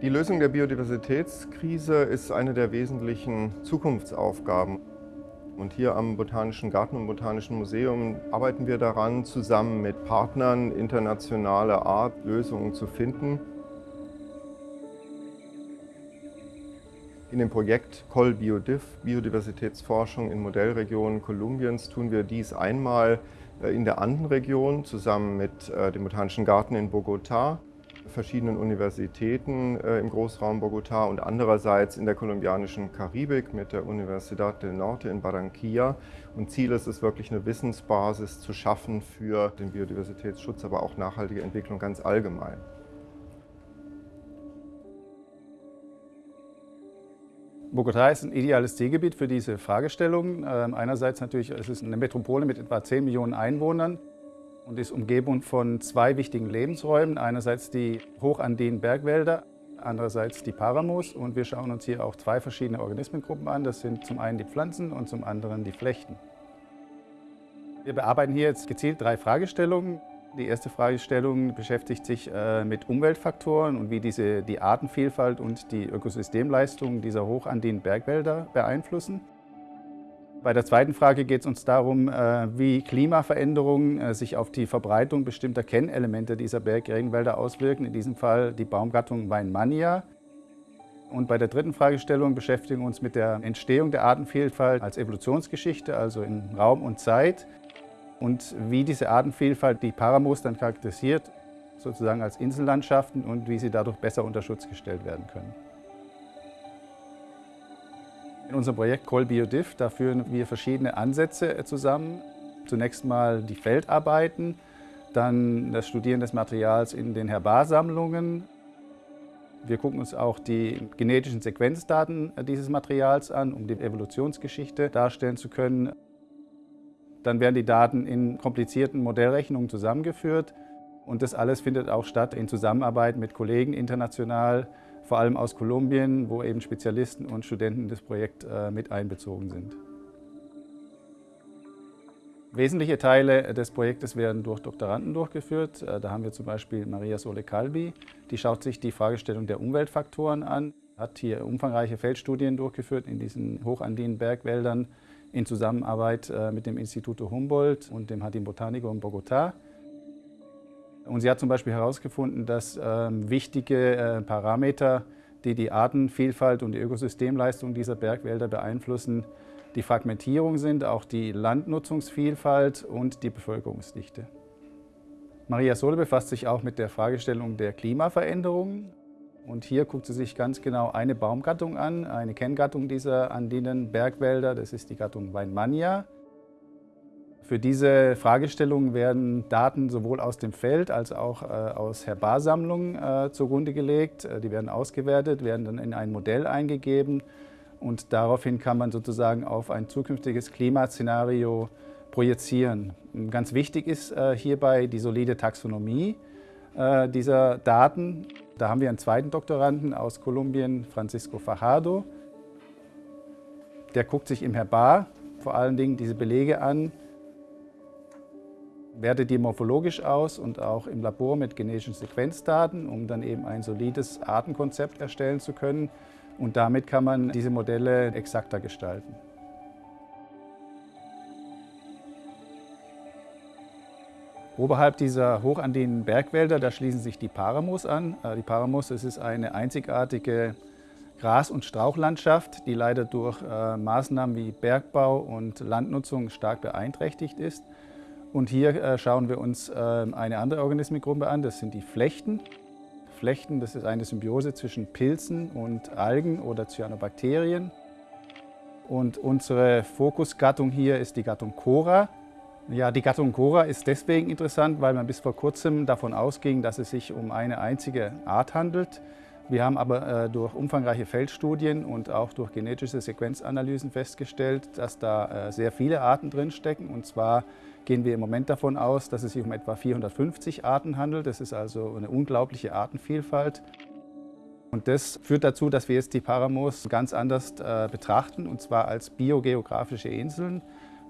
Die Lösung der Biodiversitätskrise ist eine der wesentlichen Zukunftsaufgaben. Und hier am Botanischen Garten und Botanischen Museum arbeiten wir daran, zusammen mit Partnern internationaler Art Lösungen zu finden. In dem Projekt ColBiodiv, Biodiversitätsforschung in Modellregionen Kolumbiens, tun wir dies einmal äh, in der Andenregion zusammen mit äh, dem Botanischen Garten in Bogotá verschiedenen Universitäten äh, im Großraum Bogotá und andererseits in der kolumbianischen Karibik mit der Universidad del Norte in Barranquilla. Und Ziel ist es wirklich eine Wissensbasis zu schaffen für den Biodiversitätsschutz, aber auch nachhaltige Entwicklung ganz allgemein. Bogotá ist ein ideales Zielgebiet für diese Fragestellung. Ähm, einerseits natürlich, es ist eine Metropole mit etwa 10 Millionen Einwohnern und ist umgeben von zwei wichtigen Lebensräumen. Einerseits die hochandinen Bergwälder, andererseits die Paramos. Und wir schauen uns hier auch zwei verschiedene Organismengruppen an. Das sind zum einen die Pflanzen und zum anderen die Flechten. Wir bearbeiten hier jetzt gezielt drei Fragestellungen. Die erste Fragestellung beschäftigt sich äh, mit Umweltfaktoren und wie diese die Artenvielfalt und die Ökosystemleistung dieser hochandinen Bergwälder beeinflussen. Bei der zweiten Frage geht es uns darum, äh, wie Klimaveränderungen äh, sich auf die Verbreitung bestimmter Kennelemente dieser Bergregenwälder auswirken, in diesem Fall die Baumgattung Weinmannia. Und bei der dritten Fragestellung beschäftigen wir uns mit der Entstehung der Artenvielfalt als Evolutionsgeschichte, also in Raum und Zeit und wie diese Artenvielfalt die Paramos dann charakterisiert, sozusagen als Insellandschaften und wie sie dadurch besser unter Schutz gestellt werden können. In unserem Projekt ColBiodiv, da führen wir verschiedene Ansätze zusammen. Zunächst mal die Feldarbeiten, dann das Studieren des Materials in den Herbarsammlungen. Wir gucken uns auch die genetischen Sequenzdaten dieses Materials an, um die Evolutionsgeschichte darstellen zu können. Dann werden die Daten in komplizierten Modellrechnungen zusammengeführt und das alles findet auch statt in Zusammenarbeit mit Kollegen international, vor allem aus Kolumbien, wo eben Spezialisten und Studenten das Projekt äh, mit einbezogen sind. Wesentliche Teile des Projektes werden durch Doktoranden durchgeführt. Äh, da haben wir zum Beispiel Maria Sole Calvi, die schaut sich die Fragestellung der Umweltfaktoren an, hat hier umfangreiche Feldstudien durchgeführt in diesen hochandinen Bergwäldern in Zusammenarbeit äh, mit dem Instituto Humboldt und dem Jardín Botánico in Bogotá. Und sie hat zum Beispiel herausgefunden, dass ähm, wichtige äh, Parameter, die die Artenvielfalt und die Ökosystemleistung dieser Bergwälder beeinflussen, die Fragmentierung sind, auch die Landnutzungsvielfalt und die Bevölkerungsdichte. Maria Sole befasst sich auch mit der Fragestellung der Klimaveränderungen. Und hier guckt sie sich ganz genau eine Baumgattung an, eine Kenngattung dieser andinen Bergwälder, das ist die Gattung Weinmannia. Für diese Fragestellung werden Daten sowohl aus dem Feld als auch äh, aus Herbarsammlungen äh, zugrunde gelegt. Äh, die werden ausgewertet, werden dann in ein Modell eingegeben und daraufhin kann man sozusagen auf ein zukünftiges Klimaszenario projizieren. Ganz wichtig ist hierbei die solide Taxonomie dieser Daten. Da haben wir einen zweiten Doktoranden aus Kolumbien, Francisco Fajardo. Der guckt sich im Herbar vor allen Dingen diese Belege an, wertet die morphologisch aus und auch im Labor mit genetischen Sequenzdaten, um dann eben ein solides Artenkonzept erstellen zu können. Und damit kann man diese Modelle exakter gestalten. Oberhalb dieser hochandinen Bergwälder, da schließen sich die Paramos an. Äh, die Paramos, das ist eine einzigartige Gras- und Strauchlandschaft, die leider durch äh, Maßnahmen wie Bergbau und Landnutzung stark beeinträchtigt ist. Und hier äh, schauen wir uns ähm, eine andere Organismengruppe an, das sind die Flechten. Flechten, das ist eine Symbiose zwischen Pilzen und Algen oder Cyanobakterien. Und unsere Fokusgattung hier ist die Gattung Cora. Ja, die Gattung Cora ist deswegen interessant, weil man bis vor kurzem davon ausging, dass es sich um eine einzige Art handelt. Wir haben aber äh, durch umfangreiche Feldstudien und auch durch genetische Sequenzanalysen festgestellt, dass da äh, sehr viele Arten drinstecken. Und zwar gehen wir im Moment davon aus, dass es sich um etwa 450 Arten handelt. Das ist also eine unglaubliche Artenvielfalt. Und das führt dazu, dass wir jetzt die Paramos ganz anders äh, betrachten, und zwar als biogeografische Inseln,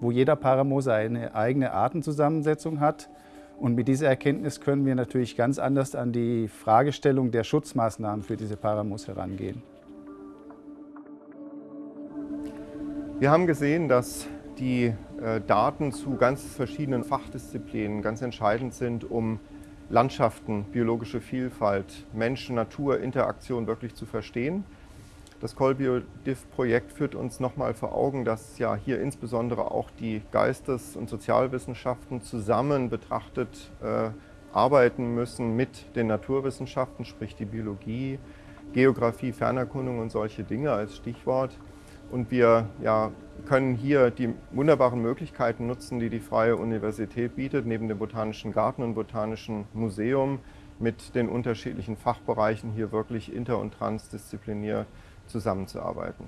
wo jeder Paramo seine eigene Artenzusammensetzung hat Und mit dieser Erkenntnis können wir natürlich ganz anders an die Fragestellung der Schutzmaßnahmen für diese Paramus herangehen. Wir haben gesehen, dass die äh, Daten zu ganz verschiedenen Fachdisziplinen ganz entscheidend sind, um Landschaften, biologische Vielfalt, Menschen, Natur, Interaktion wirklich zu verstehen. Das ColBioDiff-Projekt führt uns nochmal vor Augen, dass ja hier insbesondere auch die Geistes- und Sozialwissenschaften zusammen betrachtet äh, arbeiten müssen mit den Naturwissenschaften, sprich die Biologie, Geografie, Fernerkundung und solche Dinge als Stichwort. Und wir ja, können hier die wunderbaren Möglichkeiten nutzen, die die Freie Universität bietet, neben dem Botanischen Garten und Botanischen Museum mit den unterschiedlichen Fachbereichen hier wirklich inter- und transdisziplinär zusammenzuarbeiten.